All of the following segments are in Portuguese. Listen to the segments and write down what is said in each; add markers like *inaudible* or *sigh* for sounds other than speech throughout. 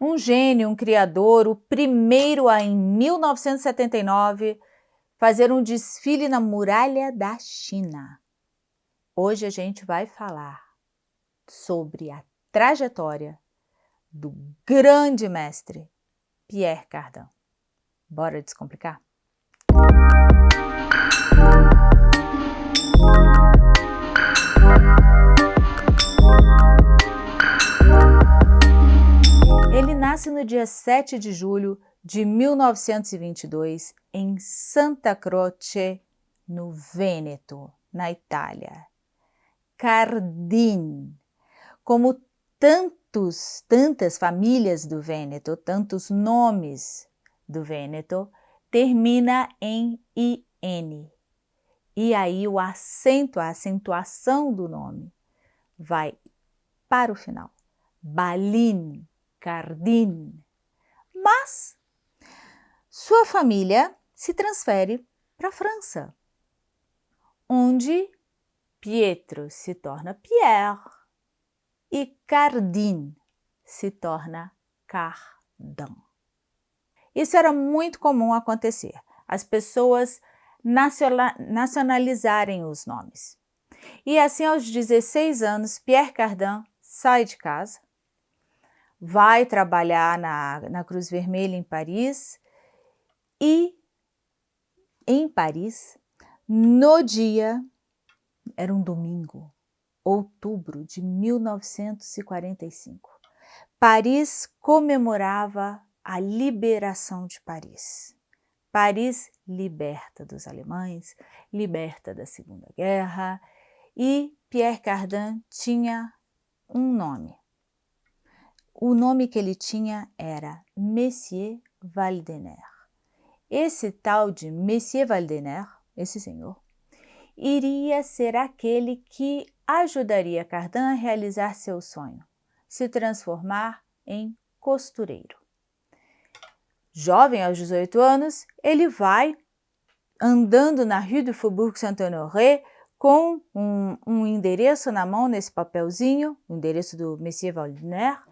Um gênio, um criador, o primeiro a, em 1979, fazer um desfile na muralha da China. Hoje a gente vai falar sobre a trajetória do grande mestre Pierre Cardin. Bora descomplicar? Nasce no dia 7 de julho de 1922 em Santa Croce, no Vêneto, na Itália. Cardin, como tantos, tantas famílias do Vêneto, tantos nomes do Vêneto, termina em IN. E aí o acento, a acentuação do nome vai para o final. Balin, Cardin. Mas sua família se transfere para a França, onde Pietro se torna Pierre e Cardin se torna Cardin. Isso era muito comum acontecer, as pessoas nacionalizarem os nomes. E assim, aos 16 anos, Pierre Cardin sai de casa, vai trabalhar na, na Cruz Vermelha em Paris e em Paris, no dia, era um domingo, outubro de 1945, Paris comemorava a liberação de Paris. Paris liberta dos alemães, liberta da Segunda Guerra e Pierre Cardin tinha um nome. O nome que ele tinha era Messier Valdener. Esse tal de Messier Valdener, esse senhor, iria ser aquele que ajudaria Cardin a realizar seu sonho, se transformar em costureiro. Jovem aos 18 anos, ele vai andando na Rue du Faubourg Saint-Honoré com um, um, endereço na mão, nesse papelzinho, o endereço do Monsieur Valdener.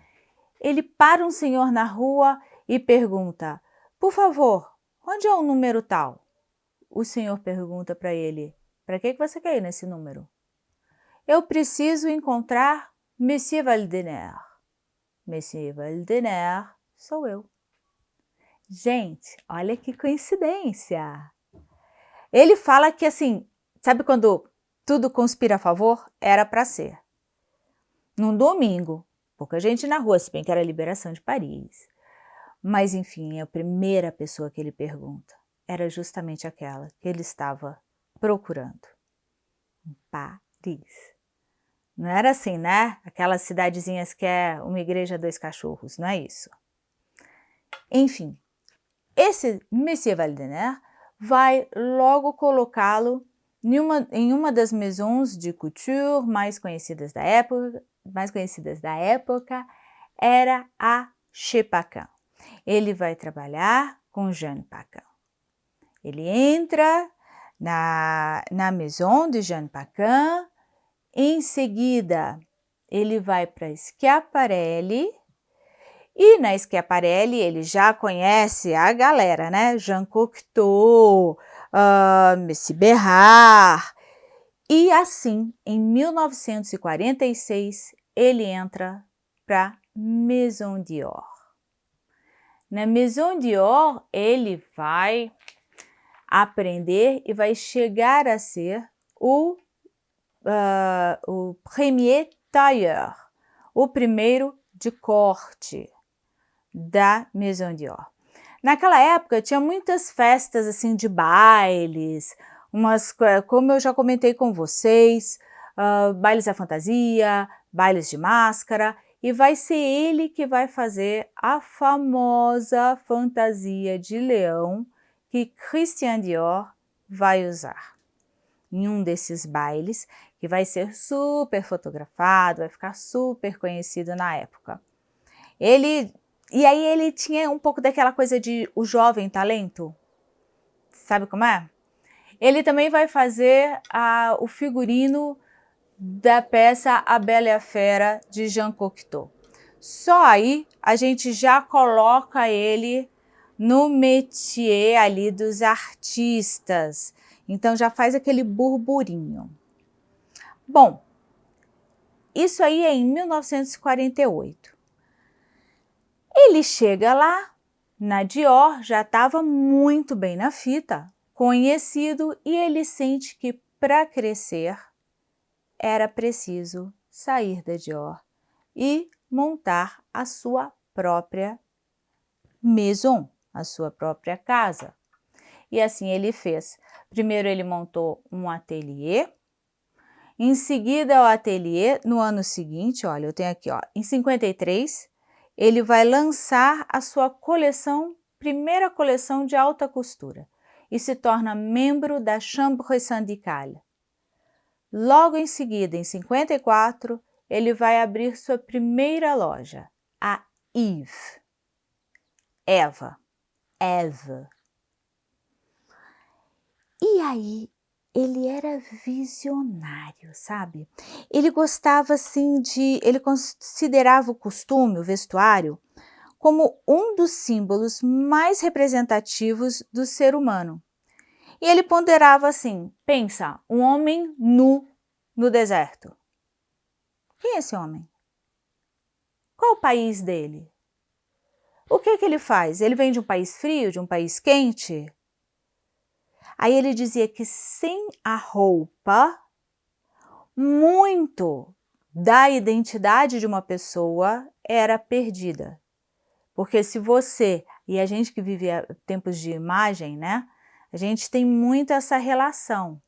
Ele para um senhor na rua e pergunta, por favor, onde é o número tal? O senhor pergunta para ele, para que, que você quer ir nesse número? Eu preciso encontrar Monsieur Valdener. Monsieur Valdener sou eu. Gente, olha que coincidência! Ele fala que assim, sabe quando tudo conspira a favor? Era para ser. Num domingo, pouca gente na rua, se bem que era a liberação de Paris. Mas enfim, a primeira pessoa que ele pergunta era justamente aquela que ele estava procurando. Paris. Não era assim, né? Aquelas cidadezinhas que é uma igreja dois cachorros, não é isso. Enfim, esse Monsieur Valdener vai logo colocá-lo em uma, em uma das maisons de couture mais conhecidas da época, mais conhecidas da época era a Chez Paquin. Ele vai trabalhar com Jeanne Paquin. Ele entra na, na maison de Jeanne Paquin, em seguida ele vai para Schiaparelli, e na Schiaparelli ele já conhece a galera, né? Jean Cocteau, uh, Messi Berrard. E assim, em 1946, ele entra para Maison Dior. Na Maison Dior, ele vai aprender e vai chegar a ser o, uh, o premier tailleur, o primeiro de corte da Maison Dior. Naquela época tinha muitas festas assim de bailes, umas, como eu já comentei com vocês, uh, bailes da fantasia, bailes de máscara, e vai ser ele que vai fazer a famosa fantasia de leão que Christian Dior vai usar. Em um desses bailes, que vai ser super fotografado, vai ficar super conhecido na época. Ele e aí ele tinha um pouco daquela coisa de o jovem talento, sabe como é? Ele também vai fazer a, o figurino da peça A Bela e a Fera, de Jean Cocteau. Só aí a gente já coloca ele no métier ali dos artistas. Então já faz aquele burburinho. Bom, isso aí é em 1948. Ele chega lá, na Dior, já estava muito bem na fita, conhecido, e ele sente que para crescer era preciso sair da Dior e montar a sua própria maison, a sua própria casa. E assim ele fez. Primeiro ele montou um ateliê, em seguida o ateliê, no ano seguinte, olha, eu tenho aqui, ó, em 53, ele vai lançar a sua coleção, primeira coleção de alta costura, e se torna membro da Chambre syndicale. Logo em seguida, em 54, ele vai abrir sua primeira loja, a Eve. Eva. Eva. E aí ele era visionário, sabe? Ele gostava assim de, ele considerava o costume, o vestuário, como um dos símbolos mais representativos do ser humano. E ele ponderava assim, pensa, um homem nu no deserto. Quem é esse homem? Qual o país dele? O que, que ele faz? Ele vem de um país frio, de um país quente? Aí ele dizia que sem a roupa, muito da identidade de uma pessoa era perdida. Porque se você, e a gente que vive tempos de imagem, né? A gente tem muito essa relação.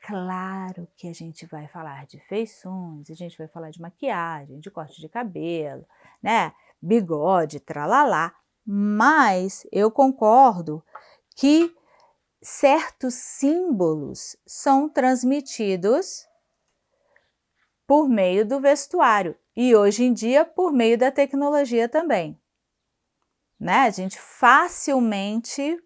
Claro que a gente vai falar de feições, a gente vai falar de maquiagem, de corte de cabelo, né? Bigode, tralalá. Mas eu concordo que certos símbolos são transmitidos por meio do vestuário e hoje em dia por meio da tecnologia também. Né? A gente facilmente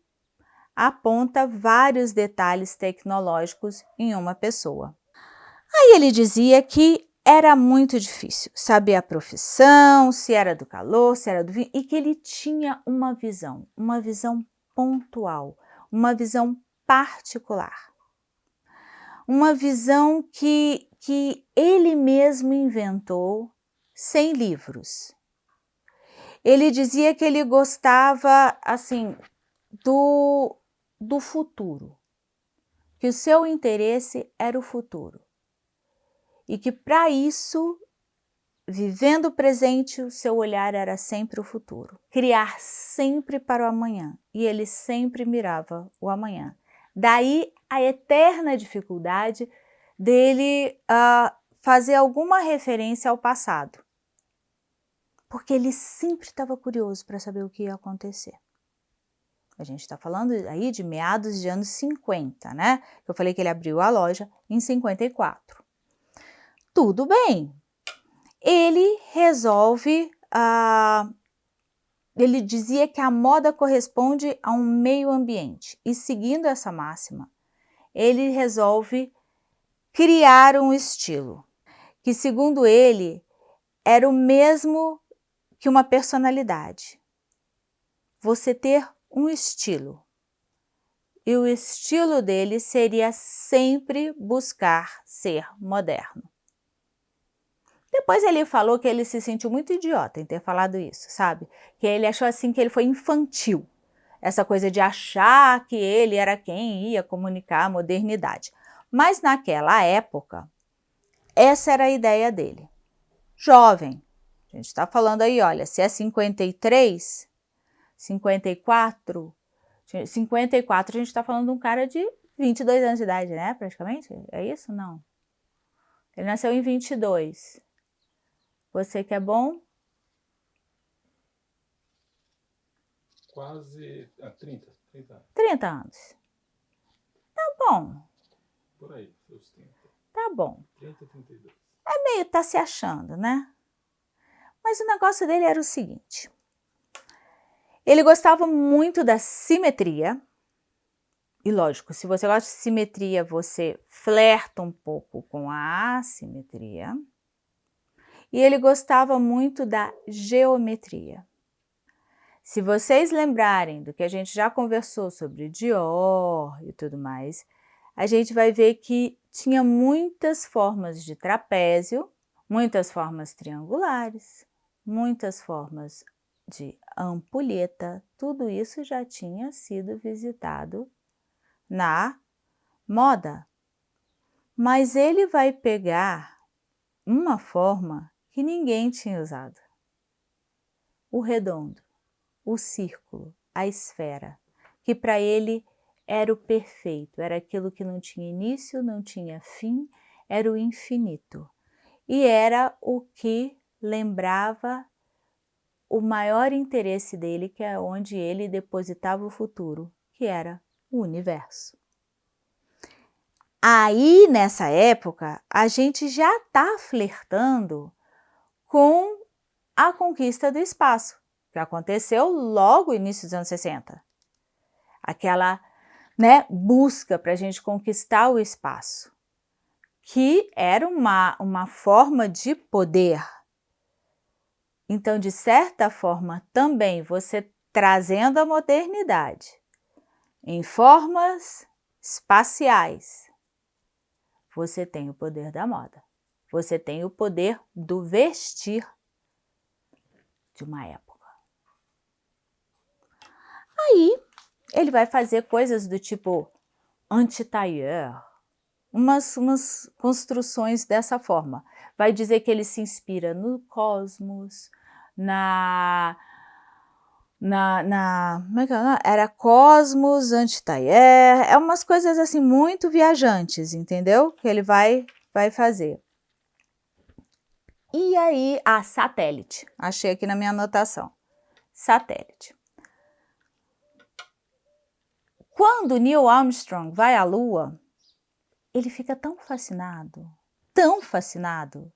aponta vários detalhes tecnológicos em uma pessoa. Aí ele dizia que era muito difícil saber a profissão, se era do calor, se era do vinho, e que ele tinha uma visão, uma visão pontual, uma visão particular. Uma visão que, que ele mesmo inventou sem livros. Ele dizia que ele gostava, assim, do, do futuro, que o seu interesse era o futuro. E que para isso Vivendo o presente, o seu olhar era sempre o futuro. Criar sempre para o amanhã. E ele sempre mirava o amanhã. Daí a eterna dificuldade dele uh, fazer alguma referência ao passado. Porque ele sempre estava curioso para saber o que ia acontecer. A gente está falando aí de meados de anos 50, né? Eu falei que ele abriu a loja em 54. Tudo bem, ele resolve, uh, ele dizia que a moda corresponde a um meio ambiente e seguindo essa máxima, ele resolve criar um estilo que segundo ele era o mesmo que uma personalidade. Você ter um estilo. E o estilo dele seria sempre buscar ser moderno. Depois ele falou que ele se sentiu muito idiota em ter falado isso, sabe? Que ele achou assim que ele foi infantil. Essa coisa de achar que ele era quem ia comunicar a modernidade. Mas naquela época, essa era a ideia dele. Jovem, a gente está falando aí, olha, se é 53, 54, 54 a gente está falando de um cara de 22 anos de idade, né, praticamente? É isso? Não. Ele nasceu em 22. Você que é bom? Quase a 30, 30 anos. 30 anos. Tá bom. Por aí, seus 30. Tá bom. 30, 32. É meio tá se achando, né? Mas o negócio dele era o seguinte. Ele gostava muito da simetria. E lógico, se você gosta de simetria, você flerta um pouco com a assimetria. e ele gostava muito da geometria. Se vocês lembrarem do que a gente já conversou sobre Dior e tudo mais, a gente vai ver que tinha muitas formas de trapézio, muitas formas triangulares, muitas formas de ampulheta, tudo isso já tinha sido visitado na moda. Mas ele vai pegar uma forma que ninguém tinha usado. O redondo, o círculo, a esfera, que para ele era o perfeito, era aquilo que não tinha início, não tinha fim, era o infinito. E era o que lembrava o maior interesse dele, que é onde ele depositava o futuro, que era o universo. Aí, nessa época, a gente já está flertando com a conquista do espaço, que aconteceu logo no início dos anos 60. Aquela né, busca para a gente conquistar o espaço, que era uma, uma forma de poder. Então, de certa forma, também você trazendo a modernidade em formas espaciais, você tem o poder da moda. Você tem o poder do vestir de uma época. Aí, ele vai fazer coisas do tipo anti-tailleur, umas, umas construções dessa forma. Vai dizer que ele se inspira no cosmos, na na, na como é que é? era Cosmos, Antitayer, é umas coisas assim muito viajantes, entendeu? Que ele vai, vai fazer. E aí, a satélite, achei aqui na minha anotação, satélite. Quando Neil Armstrong vai à Lua, ele fica tão fascinado, tão fascinado,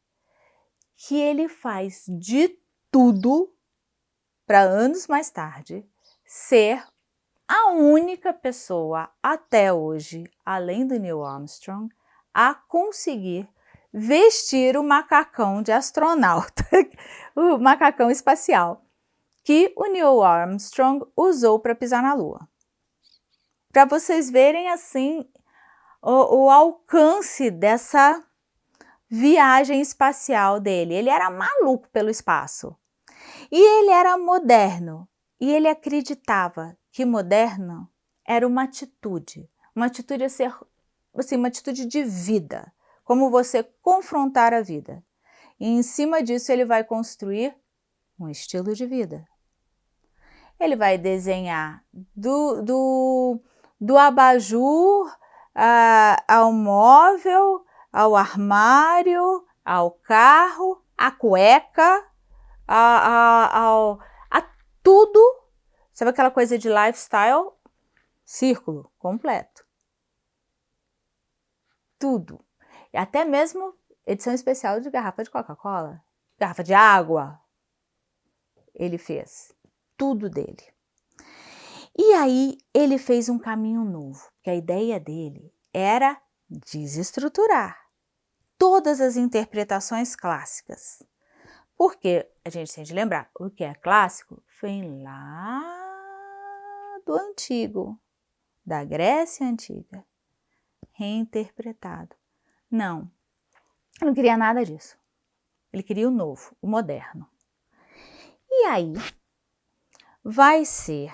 que ele faz de tudo para anos mais tarde ser a única pessoa até hoje, além do Neil Armstrong, a conseguir vestir o macacão de astronauta, *laughs* o macacão espacial, que o Neil Armstrong usou para pisar na Lua. Para vocês verem assim o, o alcance dessa viagem espacial dele. Ele era maluco pelo espaço. E ele era moderno e ele acreditava que moderno era uma atitude, uma atitude a ser, assim, uma atitude de vida, como você confrontar a vida. E em cima disso ele vai construir um estilo de vida. Ele vai desenhar do, do, do abajur ao móvel, ao armário, ao carro, à cueca, a, a, tudo. Sabe aquela coisa de lifestyle? Círculo completo. Tudo. E até mesmo edição especial de garrafa de Coca-Cola, garrafa de água. Ele fez tudo dele. E aí ele fez um caminho novo, que a ideia dele era desestruturar todas as interpretações clássicas. Porque a gente tem de lembrar, o que é clássico vem lá do antigo, da Grécia Antiga, reinterpretado. Não, ele não queria nada disso. Ele queria o novo, o moderno. E aí, vai ser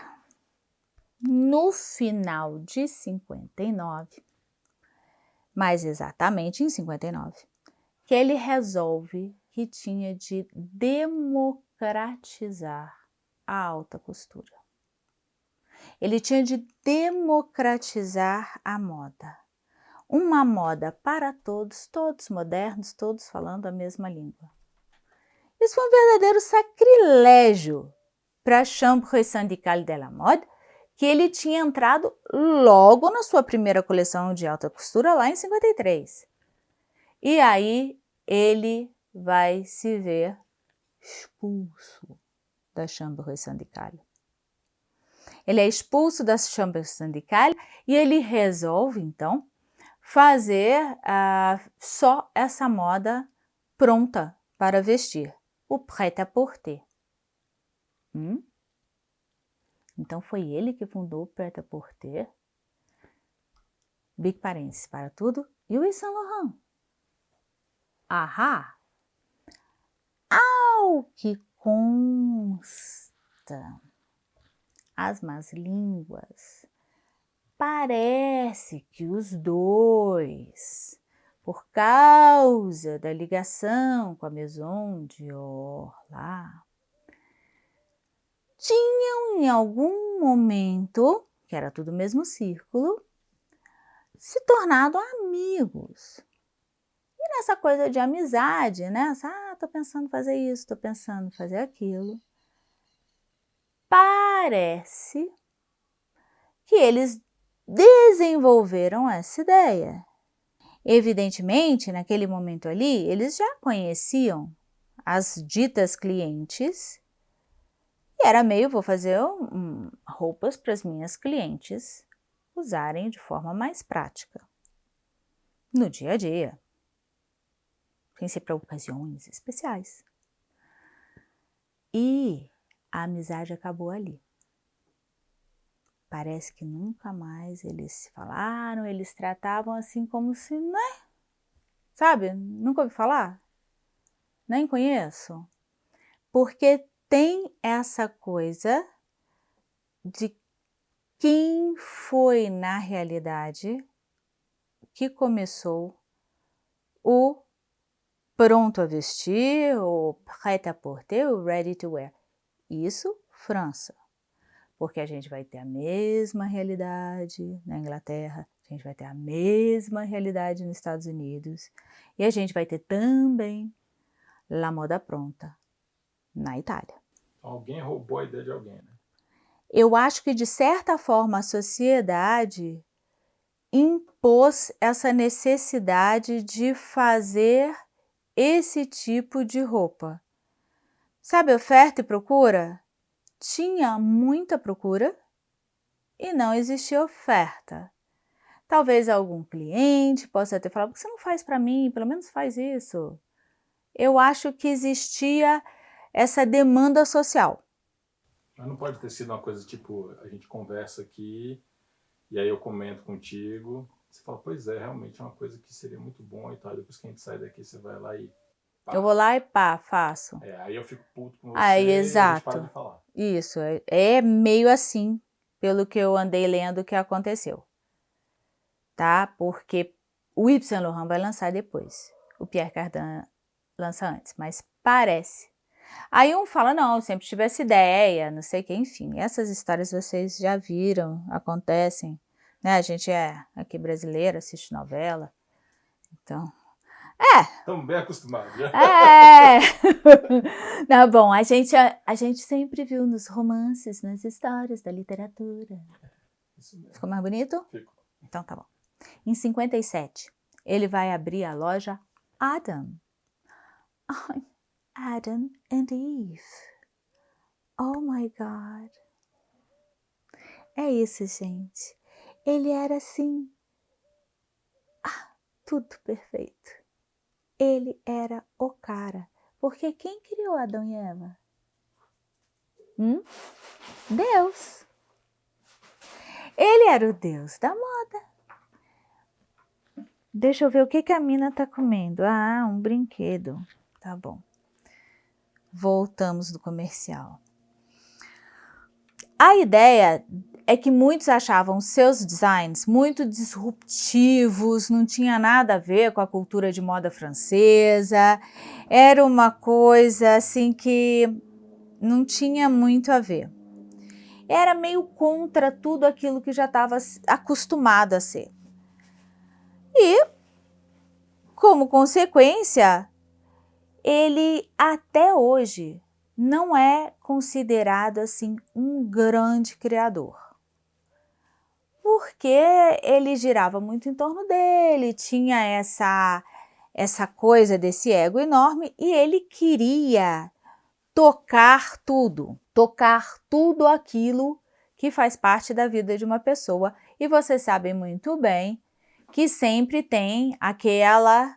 no final de 59, mais exatamente em 59, que ele resolve que tinha de democratizar a alta costura. Ele tinha de democratizar a moda. Uma moda para todos, todos modernos, todos falando a mesma língua. Isso foi um verdadeiro sacrilégio para a Chambre Syndicale de la Mode, que ele tinha entrado logo na sua primeira coleção de alta costura, lá em 53. E aí ele vai se ver expulso da Chambre syndicale. Ele é expulso da Chambre syndicale e ele resolve, então, fazer uh, só essa moda pronta para vestir, o prêt-à-porter. Hum? Então foi ele que fundou o prêt-à-porter. Big Parents para tudo e o Yves Saint Laurent. Ahá! Ao que consta as más línguas, parece que os dois, por causa da ligação com a Maison Dior lá, tinham em algum momento, que era tudo o mesmo círculo, se tornado amigos. Nessa coisa de amizade, né? Ah, tô pensando fazer isso, tô pensando fazer aquilo. Parece que eles desenvolveram essa ideia. Evidentemente, naquele momento ali, eles já conheciam as ditas clientes e era meio, vou fazer um, roupas para as minhas clientes usarem de forma mais prática, no dia a dia, sem ser para ocasiões especiais. E a amizade acabou ali. Parece que nunca mais eles se falaram, eles tratavam assim como se, né? Sabe? Nunca ouvi falar? Nem conheço. Porque tem essa coisa de quem foi na realidade que começou o pronto a vestir, o prêt-à-porter, o ready to wear. Isso, França. Porque a gente vai ter a mesma realidade na Inglaterra, a gente vai ter a mesma realidade nos Estados Unidos e a gente vai ter também la moda pronta na Itália. Alguém roubou a ideia de alguém, né? Eu acho que, de certa forma, a sociedade impôs essa necessidade de fazer esse tipo de roupa. Sabe oferta e procura? Tinha muita procura e não existia oferta. Talvez algum cliente possa ter falado, por que você não faz para mim? Pelo menos faz isso. Eu acho que existia essa demanda social. Mas não pode ter sido uma coisa tipo, a gente conversa aqui e aí eu comento contigo, você fala, pois é, realmente é uma coisa que seria muito bom e tal, depois que a gente sai daqui você vai lá e pá. Eu vou lá e pá, faço. É, aí eu fico puto com você aí, exato. Isso, é, é meio assim, pelo que eu andei lendo que aconteceu. Tá? Porque o Saint Laurent vai lançar depois. O Pierre Cardin lança antes, mas parece Aí um fala, não, sempre tive essa ideia, não sei o que, enfim. Essas histórias vocês já viram, acontecem. Né? A gente é aqui brasileira, assiste novela. Então, é. Estamos bem acostumados. Já. É. *laughs* não, bom, a gente, a, a, gente sempre viu nos romances, nas histórias da literatura. Ficou mais bonito? Ficou. Então tá bom. Em 57, ele vai abrir a loja Adam. Ai, Adam and Eve. Oh my God! É isso, gente. Ele era assim. Ah, tudo perfeito. Ele era o cara. Porque quem criou Adão e Eva? Hum? Deus. Ele era o Deus da moda. Deixa eu ver o que, que a mina tá comendo. Ah, um brinquedo. Tá bom voltamos do comercial. A ideia é que muitos achavam seus designs muito disruptivos, não tinha nada a ver com a cultura de moda francesa, era uma coisa assim que não tinha muito a ver. Era meio contra tudo aquilo que já estava acostumado a ser. E, como consequência, ele até hoje não é considerado assim um grande criador. Porque ele girava muito em torno dele, tinha essa essa coisa desse ego enorme e ele queria tocar tudo, tocar tudo aquilo que faz parte da vida de uma pessoa. E vocês sabem muito bem que sempre tem aquela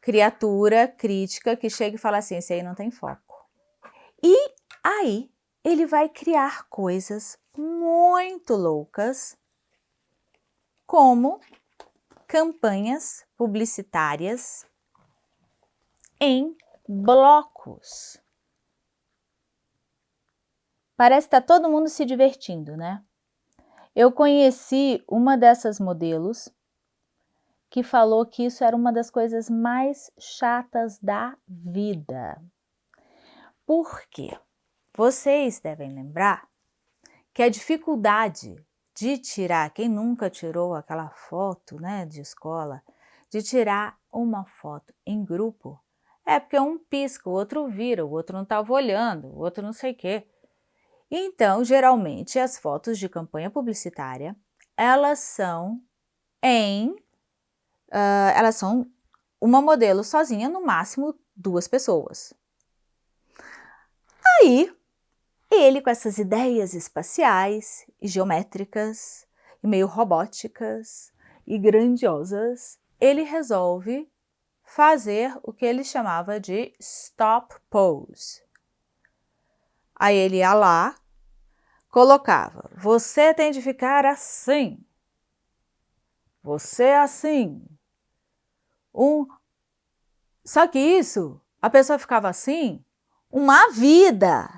criatura crítica que chega e fala assim, esse aí não tem foco. E aí ele vai criar coisas muito loucas, como campanhas publicitárias em blocos. Parece que está todo mundo se divertindo, né? Eu conheci uma dessas modelos que falou que isso era uma das coisas mais chatas da vida. Por quê? Vocês devem lembrar que a dificuldade de tirar, quem nunca tirou aquela foto né, de escola, de tirar uma foto em grupo, é porque um pisca, o outro vira, o outro não estava olhando, o outro não sei o quê. Então, geralmente, as fotos de campanha publicitária, elas são em, uh, elas são uma modelo sozinha, no máximo duas pessoas. Aí, ele com essas ideias espaciais e geométricas, e meio robóticas e grandiosas, ele resolve fazer o que ele chamava de stop pose. Aí ele ia lá, colocava, você tem de ficar assim, você é assim. Um... Só que isso, a pessoa ficava assim uma vida.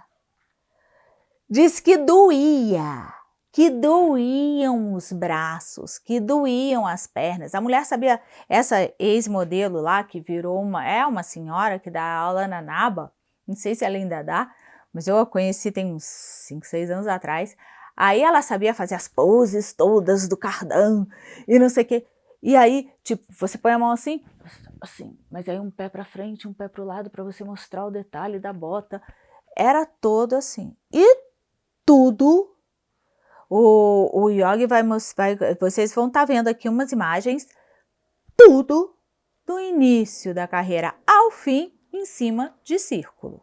Diz que doía, que doíam os braços, que doíam as pernas. A mulher sabia, essa ex-modelo lá que virou uma, é uma senhora que dá aula na NABA, não sei se ela ainda dá, mas eu a conheci tem uns 5, 6 anos atrás. Aí ela sabia fazer as poses todas do cardan e não sei o quê. E aí, tipo, você põe a mão assim, assim, mas aí um pé para frente, um pé para o lado para você mostrar o detalhe da bota. Era todo assim. E tudo. O, o Yogi vai mostrar, vocês vão estar tá vendo aqui umas imagens, tudo do início da carreira ao fim em cima de círculo.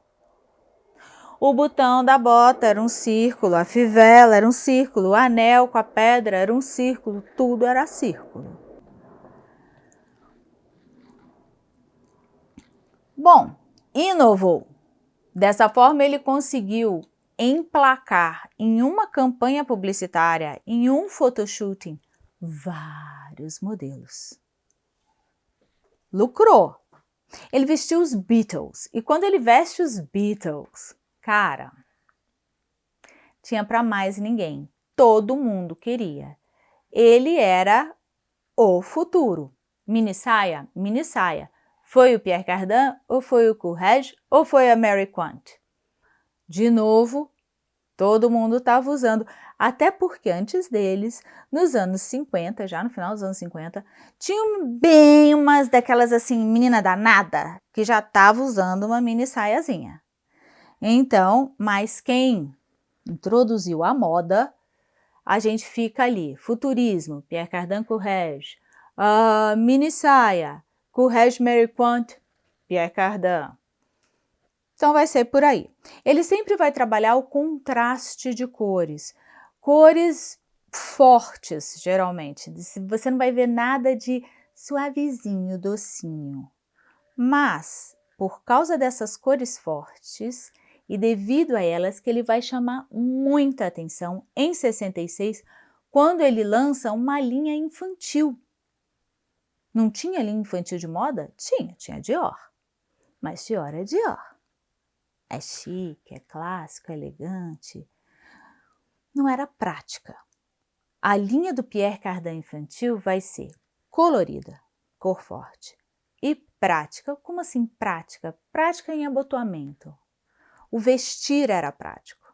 O botão da bota era um círculo, a fivela era um círculo, o anel com a pedra era um círculo, tudo era círculo. Bom, inovou. Dessa forma, ele conseguiu emplacar em uma campanha publicitária, em um photoshooting, vários modelos. Lucrou. Ele vestiu os Beatles. E quando ele veste os Beatles, cara, tinha para mais ninguém. Todo mundo queria. Ele era o futuro. Mini saia, mini saia. Foi o Pierre Cardin, ou foi o Courrèges, ou foi a Mary Quant? De novo, todo mundo estava usando, até porque antes deles, nos anos 50, já no final dos anos 50, tinham bem umas daquelas assim, menina danada, que já estava usando uma mini saiazinha. Então, mas quem introduziu a moda, a gente fica ali, futurismo, Pierre Cardin Courrèges, uh, mini saia, Courrèges Mary Quant, Pierre Cardin. Então vai ser por aí. Ele sempre vai trabalhar o contraste de cores. Cores fortes, geralmente. Você não vai ver nada de suavezinho, docinho. Mas, por causa dessas cores fortes e devido a elas que ele vai chamar muita atenção em 66, quando ele lança uma linha infantil. Não tinha linha infantil de moda? Tinha, tinha Dior. Mas Dior é Dior é chique, é clássico, é elegante. Não era prática. A linha do Pierre Cardin infantil vai ser colorida, cor forte, e prática. Como assim prática? Prática em abotoamento. O vestir era prático.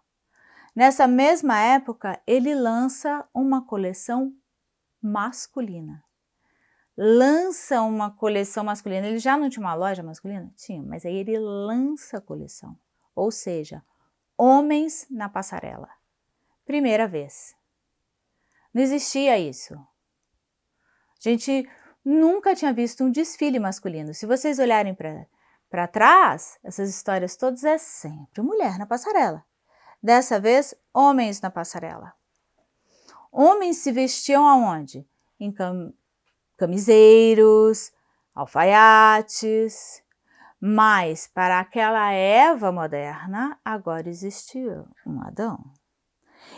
Nessa mesma época, ele lança uma coleção masculina. Lança uma coleção masculina. Ele já não tinha uma loja masculina? Tinha, mas aí ele lança a coleção ou seja, homens na passarela. Primeira vez. Não existia isso. A gente nunca tinha visto um desfile masculino. Se vocês olharem para trás, essas histórias todas é sempre mulher na passarela. Dessa vez, homens na passarela. Homens se vestiam aonde? Em cam camiseiros, alfaiates, mas para aquela Eva moderna, agora existia um Adão.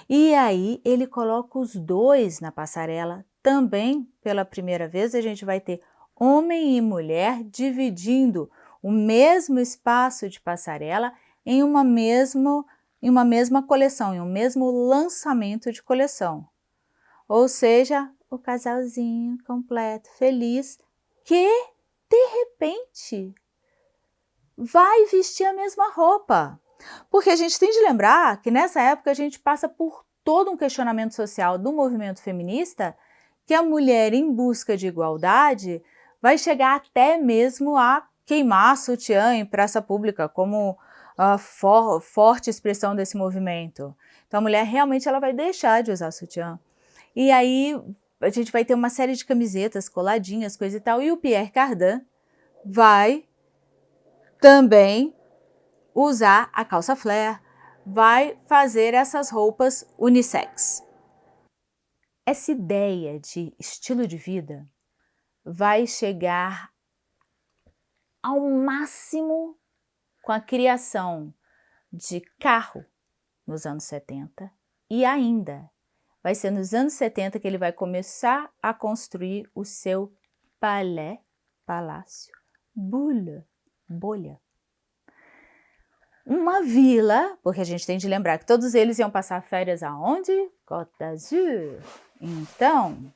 E aí ele coloca os dois na passarela, também pela primeira vez a gente vai ter homem e mulher dividindo o mesmo espaço de passarela em uma, mesmo, em uma mesma coleção, em um mesmo lançamento de coleção. Ou seja, o casalzinho completo, feliz, que de repente vai vestir a mesma roupa. Porque a gente tem de lembrar que nessa época a gente passa por todo um questionamento social do movimento feminista que a mulher em busca de igualdade vai chegar até mesmo a queimar sutiã em praça pública como a for, forte expressão desse movimento. Então a mulher realmente ela vai deixar de usar sutiã. E aí a gente vai ter uma série de camisetas coladinhas, coisa e tal, e o Pierre Cardin vai também usar a calça flare, vai fazer essas roupas unissex. Essa ideia de estilo de vida vai chegar ao máximo com a criação de carro nos anos 70 e ainda vai ser nos anos 70 que ele vai começar a construir o seu palais, palácio, boule, bolha. Uma vila, porque a gente tem de lembrar que todos eles iam passar férias aonde? Côte d'Azur. Então,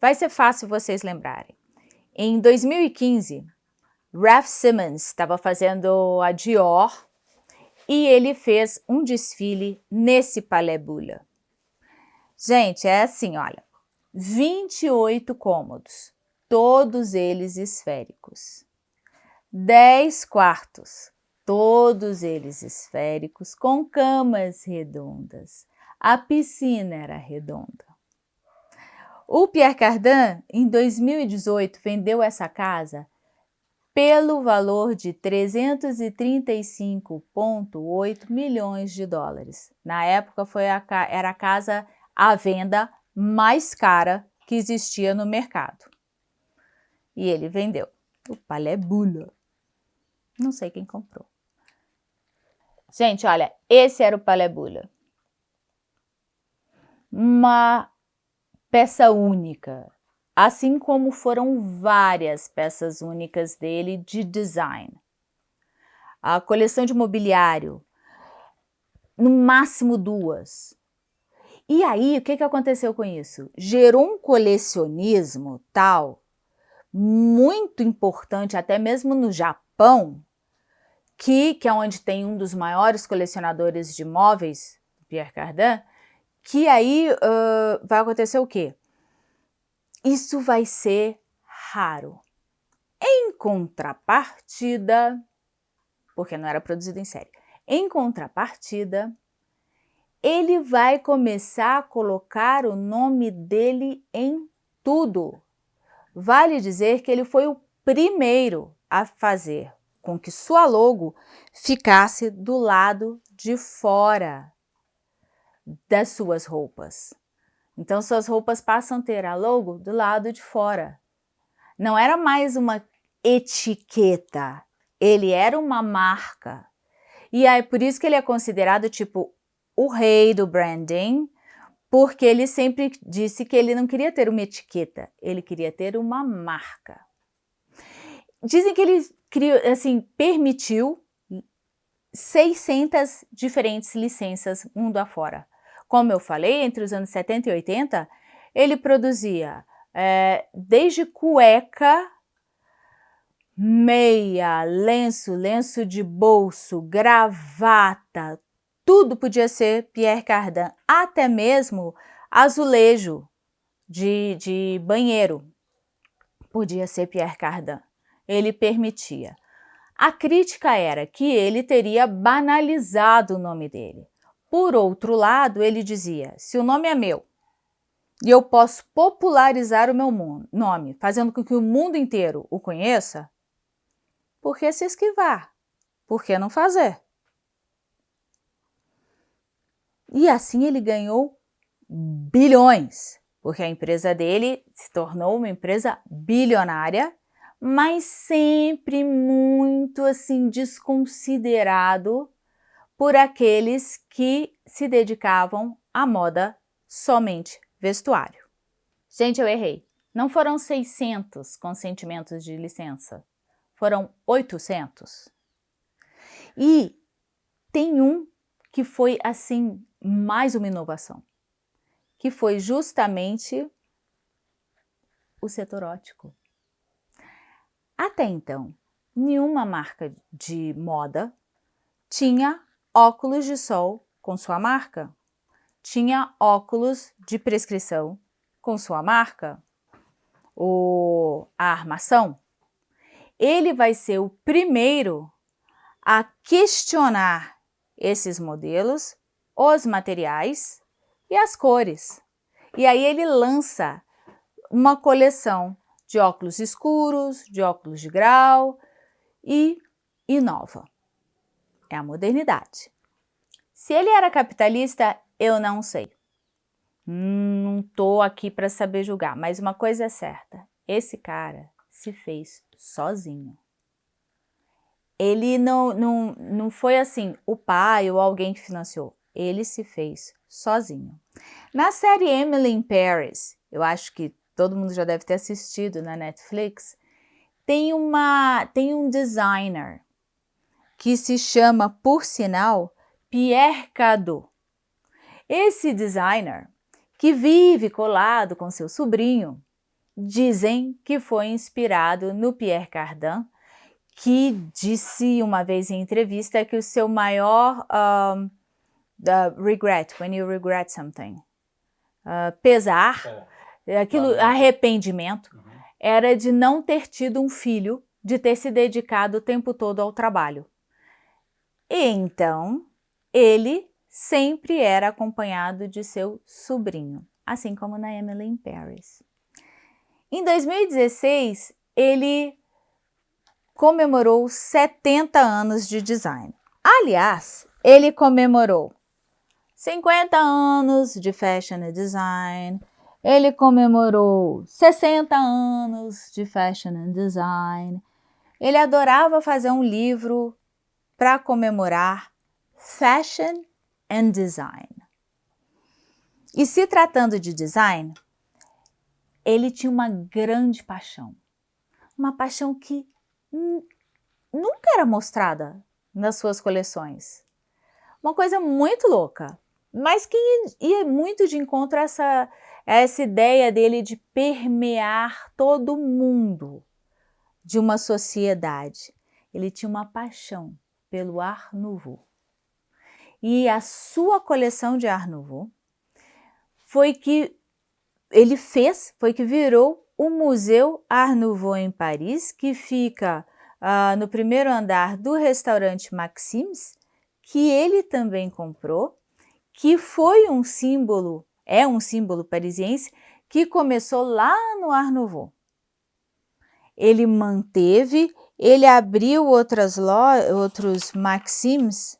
vai ser fácil vocês lembrarem. Em 2015, Ralph Simmons estava fazendo a Dior e ele fez um desfile nesse Palais Bula. Gente, é assim, olha, 28 cômodos, todos eles esféricos. 10 quartos, todos eles esféricos, com camas redondas. A piscina era redonda. O Pierre Cardin, em 2018, vendeu essa casa pelo valor de 335,8 milhões de dólares. Na época foi a, era a casa à venda mais cara que existia no mercado. E ele vendeu. O Palais Bula. Não sei quem comprou. Gente, olha, esse era o Palais Bula. Uma peça única, assim como foram várias peças únicas dele de design. A coleção de mobiliário, no máximo duas. E aí, o que, que aconteceu com isso? Gerou um colecionismo tal, muito importante, até mesmo no Japão, que, que é onde tem um dos maiores colecionadores de móveis, Pierre Cardin, que aí uh, vai acontecer o quê? Isso vai ser raro. Em contrapartida, porque não era produzido em série, em contrapartida, ele vai começar a colocar o nome dele em tudo. Vale dizer que ele foi o primeiro a fazer com que sua logo ficasse do lado de fora das suas roupas. Então, suas roupas passam a ter a logo do lado de fora. Não era mais uma etiqueta, ele era uma marca. E é por isso que ele é considerado tipo o rei do branding, porque ele sempre disse que ele não queria ter uma etiqueta, ele queria ter uma marca. Dizem que ele criou, assim, permitiu 600 diferentes licenças mundo afora. Como eu falei, entre os anos 70 e 80, ele produzia é, desde cueca, meia, lenço, lenço de bolso, gravata, tudo podia ser Pierre Cardin, até mesmo azulejo de, de banheiro podia ser Pierre Cardin. Ele permitia. A crítica era que ele teria banalizado o nome dele. Por outro lado, ele dizia, se o nome é meu e eu posso popularizar o meu nome, fazendo com que o mundo inteiro o conheça, por que se esquivar? Por que não fazer? E assim ele ganhou bilhões, porque a empresa dele se tornou uma empresa bilionária, mas sempre muito assim desconsiderado por aqueles que se dedicavam à moda somente vestuário. Gente, eu errei. Não foram 600 consentimentos de licença, foram 800. E tem um que foi, assim, mais uma inovação, que foi justamente o setor ótico. Até então, nenhuma marca de moda tinha óculos de sol com sua marca, tinha óculos de prescrição com sua marca, o, a armação, ele vai ser o primeiro a questionar esses modelos, os materiais e as cores. E aí ele lança uma coleção de óculos escuros, de óculos de grau e inova. É a modernidade. Se ele era capitalista, eu não sei. Hum, não estou aqui para saber julgar, mas uma coisa é certa, esse cara se fez sozinho. Ele não, não, não foi assim, o pai ou alguém que financiou, ele se fez sozinho. Na série Emily in Paris, eu acho que todo mundo já deve ter assistido na Netflix, tem, uma, tem um designer que se chama, por sinal, Pierre Cardot. Esse designer, que vive colado com seu sobrinho, dizem que foi inspirado no Pierre Cardin, que disse uma vez em entrevista que o seu maior um, uh, regret, when you regret something, uh, pesar, é. aquilo, arrependimento, uhum. era de não ter tido um filho, de ter se dedicado o tempo todo ao trabalho. E então, ele sempre era acompanhado de seu sobrinho, assim como na Emily in Paris. Em 2016, ele comemorou 70 anos de design. Aliás, ele comemorou 50 anos de fashion design, ele comemorou 60 anos de fashion and design, ele adorava fazer um livro para comemorar fashion and Design. E se tratando de design, ele tinha uma grande paixão. Uma paixão que nunca era mostrada nas suas coleções. Uma coisa muito louca, mas que ia muito de encontro a essa, a essa ideia dele de permear todo mundo de uma sociedade. Ele tinha uma paixão pelo Art Nouveau e a sua coleção de Art Nouveau foi que ele fez, foi que virou o Museu Art Nouveau em Paris, que fica uh, no primeiro andar do restaurante Maxims, que ele também comprou, que foi um símbolo, é um símbolo parisiense, que começou lá no Art Nouveau. Ele manteve, ele abriu outras outros Maxims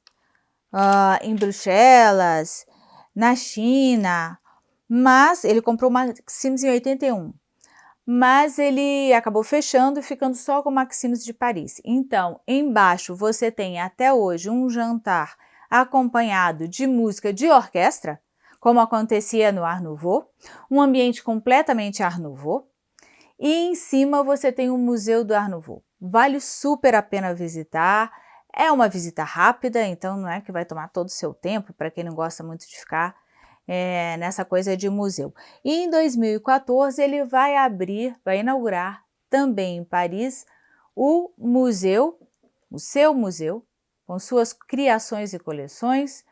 uh, em Bruxelas, na China, mas ele comprou o Maximus em 81. Mas ele acabou fechando e ficando só com o Maximus de Paris. Então, embaixo você tem até hoje um jantar acompanhado de música de orquestra, como acontecia no Art Nouveau, um ambiente completamente Art Nouveau, e em cima você tem o Museu do Art Nouveau. Vale super a pena visitar, é uma visita rápida, então não é que vai tomar todo o seu tempo, para quem não gosta muito de ficar é, nessa coisa de museu. E em 2014 ele vai abrir, vai inaugurar também em Paris o museu, o seu museu, com suas criações e coleções.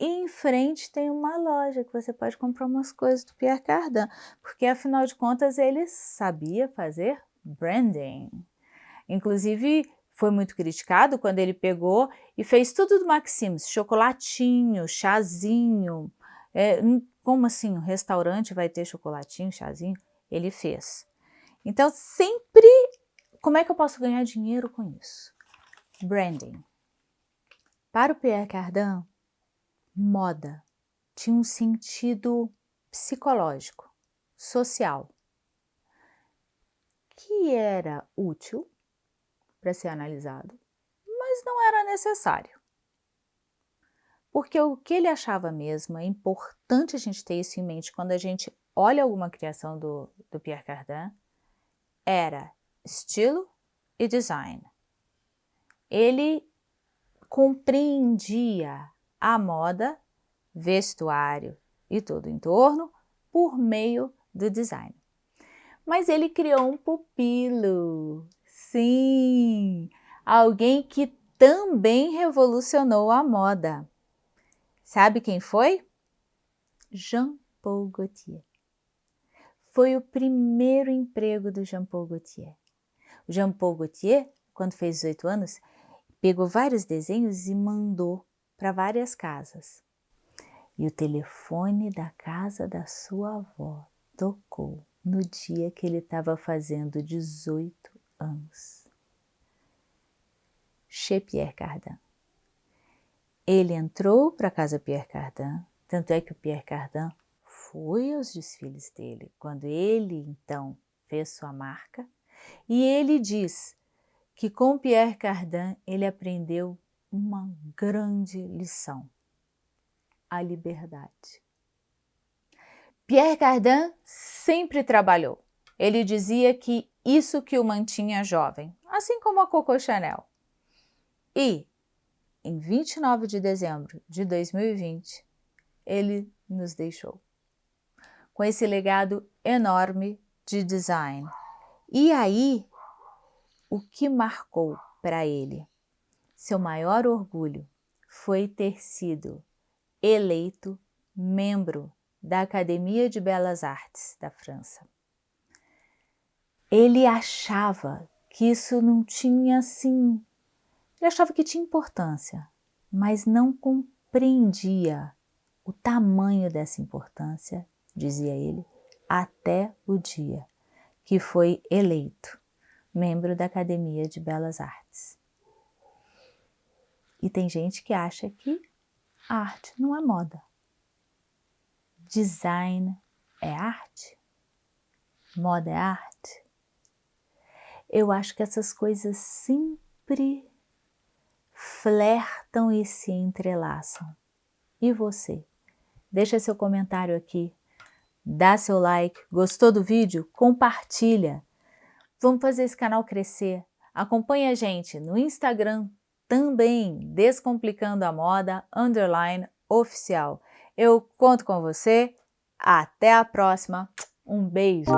E em frente tem uma loja que você pode comprar umas coisas do Pierre Cardin, porque afinal de contas ele sabia fazer branding. Inclusive foi muito criticado quando ele pegou e fez tudo do Maximus, chocolatinho, chazinho, é, como assim, um restaurante vai ter chocolatinho, chazinho? Ele fez. Então, sempre, como é que eu posso ganhar dinheiro com isso? Branding. Para o Pierre Cardin, moda tinha um sentido psicológico, social, que era útil para ser analisado, mas não era necessário. Porque o que ele achava mesmo, é importante a gente ter isso em mente quando a gente olha alguma criação do, do Pierre Cardin, era estilo e design. Ele compreendia a moda, vestuário e todo o entorno por meio do design. Mas ele criou um pupilo, sim, alguém que também revolucionou a moda. Sabe quem foi? Jean Paul Gaultier. Foi o primeiro emprego do Jean Paul Gaultier. O Jean Paul Gaultier, quando fez 18 anos, pegou vários desenhos e mandou para várias casas. E o telefone da casa da sua avó tocou no dia que ele estava fazendo 18 anos. Chez Pierre Cardin. Ele entrou para a casa Pierre Cardin, tanto é que o Pierre Cardin foi aos desfiles dele, quando ele então fez sua marca, e ele diz que com Pierre Cardin ele aprendeu uma grande lição, a liberdade. Pierre Cardin sempre trabalhou. Ele dizia que isso que o mantinha jovem, assim como a Coco Chanel. E em 29 de dezembro de 2020, ele nos deixou. Com esse legado enorme de design. E aí, o que marcou para ele? Seu maior orgulho foi ter sido eleito membro da Academia de Belas Artes da França. Ele achava que isso não tinha assim ele achava que tinha importância, mas não compreendia o tamanho dessa importância, dizia ele, até o dia que foi eleito membro da Academia de Belas Artes. E tem gente que acha que arte não é moda. Design é arte? Moda é arte? Eu acho que essas coisas sempre flertam e se entrelaçam. E você? Deixa seu comentário aqui, dá seu like, gostou do vídeo? Compartilha. Vamos fazer esse canal crescer. Acompanhe a gente no Instagram também, Descomplicando a Moda, underline, oficial. Eu conto com você. Até a próxima. Um beijo.